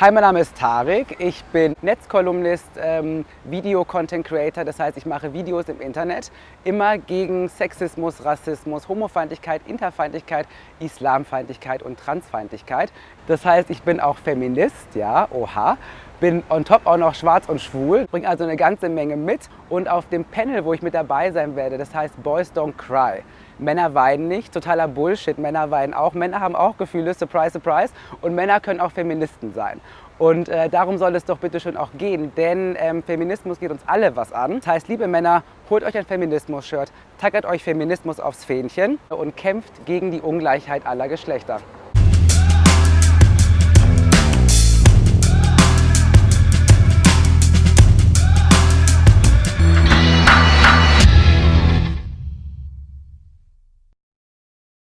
Hi, mein Name ist Tarek. Ich bin Netzkolumnist, ähm, Video-Content-Creator. Das heißt, ich mache Videos im Internet immer gegen Sexismus, Rassismus, Homofeindlichkeit, Interfeindlichkeit, Islamfeindlichkeit und Transfeindlichkeit. Das heißt, ich bin auch Feminist, ja, oha. Bin on top auch noch schwarz und schwul, bringe also eine ganze Menge mit. Und auf dem Panel, wo ich mit dabei sein werde, das heißt Boys Don't Cry. Männer weinen nicht, totaler Bullshit, Männer weinen auch. Männer haben auch Gefühle, surprise, surprise. Und Männer können auch Feministen sein. Und äh, darum soll es doch bitte schon auch gehen, denn ähm, Feminismus geht uns alle was an. Das heißt, liebe Männer, holt euch ein Feminismus-Shirt, tackert euch Feminismus aufs Fähnchen und kämpft gegen die Ungleichheit aller Geschlechter.